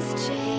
plans change.